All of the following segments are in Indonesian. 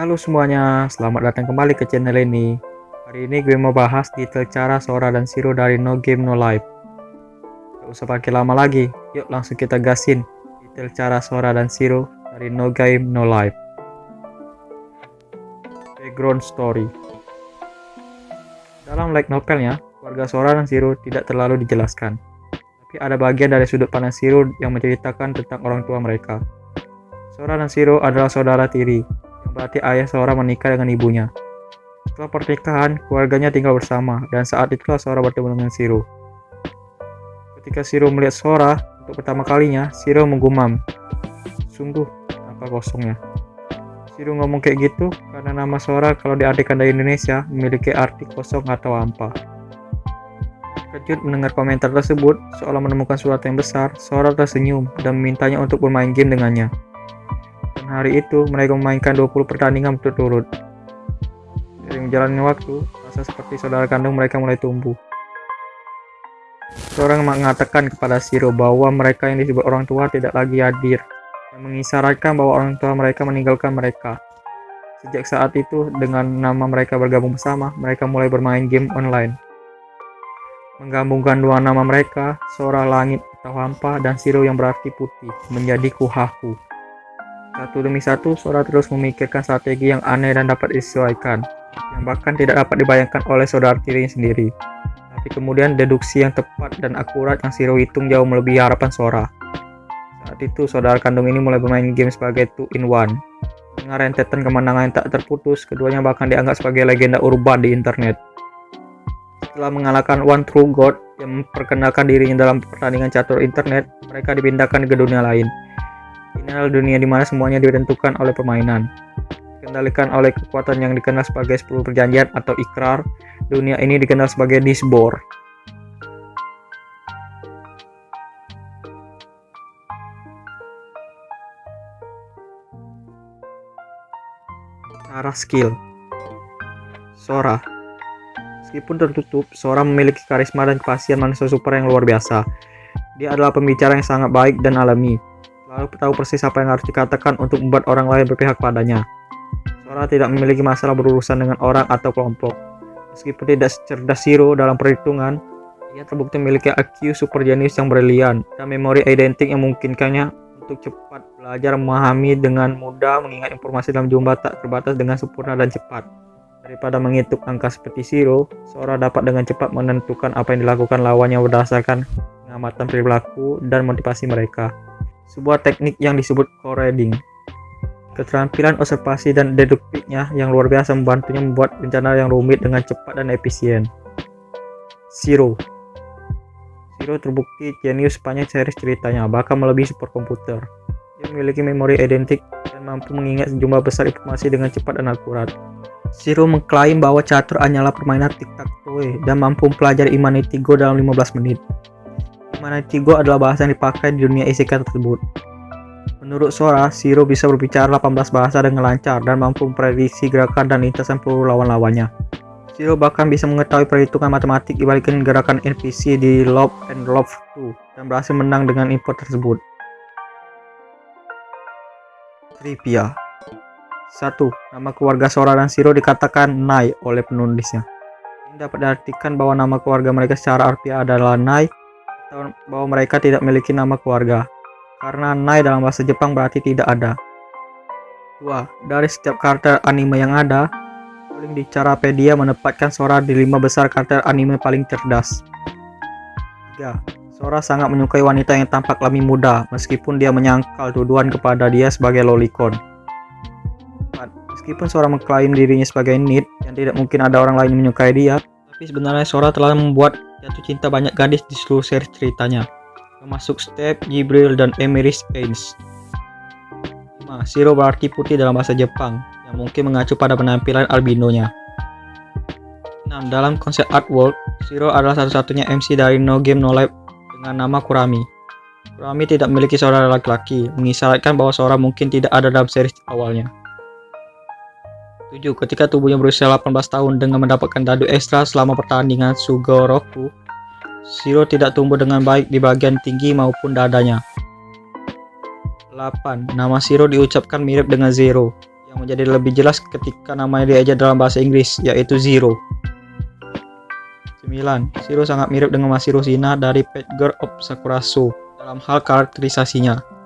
Halo semuanya, selamat datang kembali ke channel ini. Hari ini gue mau bahas detail cara Sora dan Zero dari No Game No Life. Gak usah pakai lama lagi, yuk langsung kita gasin detail cara Sora dan Zero dari No Game No Life. Background story. Dalam light novelnya, keluarga Sora dan Zero tidak terlalu dijelaskan. Tapi ada bagian dari sudut pandang Zero yang menceritakan tentang orang tua mereka. Sora dan Zero adalah saudara tiri, berarti ayah Sora menikah dengan ibunya. Setelah pernikahan, keluarganya tinggal bersama, dan saat itulah Sora bertemu dengan Zero. Ketika Zero melihat Sora untuk pertama kalinya, Zero menggumam. Sungguh, apa kosongnya. Zero ngomong kayak gitu karena nama Sora kalau diartikan dari Indonesia memiliki arti kosong atau hampa. Terkejut mendengar komentar tersebut, seolah menemukan surat yang besar, Sora tersenyum dan memintanya untuk bermain game dengannya. Hari itu, mereka memainkan 20 pertandingan berturut-turut. Sering menjalani waktu, rasa seperti saudara kandung mereka mulai tumbuh. Seorang mengatakan kepada Siro bahwa mereka yang disebut orang tua tidak lagi hadir, dan mengisyaratkan bahwa orang tua mereka meninggalkan mereka. Sejak saat itu, dengan nama mereka bergabung bersama, mereka mulai bermain game online. Menggabungkan dua nama mereka, Sora Langit atau Hampa dan Siro yang berarti putih, menjadi Kuhaku. Satu demi satu, Sora terus memikirkan strategi yang aneh dan dapat disesuaikan, yang bahkan tidak dapat dibayangkan oleh saudara tirinya sendiri. Tapi kemudian deduksi yang tepat dan akurat yang Siro hitung jauh melebihi harapan Sora. Saat itu, saudara kandung ini mulai bermain game sebagai two-in-one. Dengan rentetan kemenangan yang tak terputus, keduanya bahkan dianggap sebagai legenda urban di internet setelah mengalahkan One True God yang memperkenalkan dirinya dalam pertandingan catur internet, mereka dipindahkan ke dunia lain. Ini adalah dunia di mana semuanya ditentukan oleh permainan. Dikendalikan oleh kekuatan yang dikenal sebagai 10 perjanjian atau ikrar, dunia ini dikenal sebagai Disbor. Cara skill Sora Meskipun tertutup, Sora memiliki karisma dan kefasihan manusia super yang luar biasa. Dia adalah pembicara yang sangat baik dan alami. Lalu tahu persis apa yang harus dikatakan untuk membuat orang lain berpihak padanya. Sora tidak memiliki masalah berurusan dengan orang atau kelompok. Meskipun tidak cerdas Zero dalam perhitungan, ia terbukti memiliki IQ super jenius yang brilian dan memori identik yang memungkinkannya untuk cepat belajar memahami dengan mudah mengingat informasi dalam jumlah tak terbatas dengan sempurna dan cepat. Daripada menghitung angka seperti Zero, Sora dapat dengan cepat menentukan apa yang dilakukan lawannya berdasarkan pengamatan perilaku dan motivasi mereka. Sebuah teknik yang disebut core reading. Keterampilan observasi dan deduktifnya yang luar biasa membantunya membuat rencana yang rumit dengan cepat dan efisien. Zero Zero terbukti jenius sepanjang series ceritanya, bahkan melebihi superkomputer. Dia memiliki memori identik dan mampu mengingat sejumlah besar informasi dengan cepat dan akurat. Zero mengklaim bahwa catur hanyalah permainan tic-tac-toe dan mampu mempelajari Humanity Go dalam 15 menit. Humanity Go adalah bahasa yang dipakai di dunia isekai tersebut. Menurut Sora, Zero bisa berbicara 18 bahasa dengan lancar dan mampu memprediksi gerakan dan lintasan peluru lawan-lawannya. Zero bahkan bisa mengetahui perhitungan matematik dibalikin gerakan NPC di Love and Love 2 dan berhasil menang dengan info tersebut. Trivia 1. Nama keluarga Sora dan Zero dikatakan Nai oleh penulisnya. Ini dapat diartikan bahwa nama keluarga mereka secara harfiah adalah Nai bahwa mereka tidak memiliki nama keluarga. Karena Nai dalam bahasa Jepang berarti tidak ada. 2. Dari setiap karakter anime yang ada, polling di Carapedia menempatkan Sora di lima besar karakter anime paling cerdas. 3. Sora sangat menyukai wanita yang tampak lebih muda, meskipun dia menyangkal tuduhan kepada dia sebagai lolicon. Meskipun Sora mengklaim dirinya sebagai Nid yang tidak mungkin ada orang lain menyukai dia, tapi sebenarnya Sora telah membuat jatuh cinta banyak gadis di seluruh seri ceritanya, termasuk Step, Jibril, dan Emiris Ains. 5. Zero berarti putih dalam bahasa Jepang, yang mungkin mengacu pada penampilan albinonya. 6. Dalam konsep artwork, Zero adalah satu-satunya MC dari No Game No Life dengan nama Kurami. Kurami tidak memiliki saudara laki-laki, mengisyaratkan bahwa Sora mungkin tidak ada dalam seri awalnya. 7. Ketika tubuhnya berusia 18 tahun dengan mendapatkan dadu ekstra selama pertandingan Sugoroku, Zero tidak tumbuh dengan baik di bagian tinggi maupun dadanya. 8. Nama Zero diucapkan mirip dengan Zero, yang menjadi lebih jelas ketika namanya diajar dalam bahasa Inggris, yaitu Zero. 9. Zero sangat mirip dengan Masaru Shina dari Pet Girl of Sakurasu dalam hal karakterisasinya.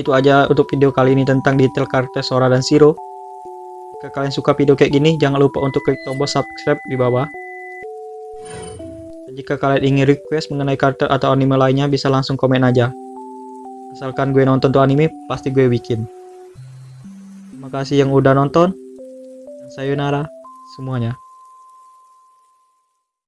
Itu aja untuk video kali ini tentang detail karakter Sora dan Zero. Jika kalian suka video kayak gini, jangan lupa untuk klik tombol subscribe di bawah. Dan jika kalian ingin request mengenai karakter atau anime lainnya, bisa langsung komen aja. Asalkan gue nonton tuh anime, pasti gue bikin. Terima kasih yang udah nonton. Sayonara semuanya.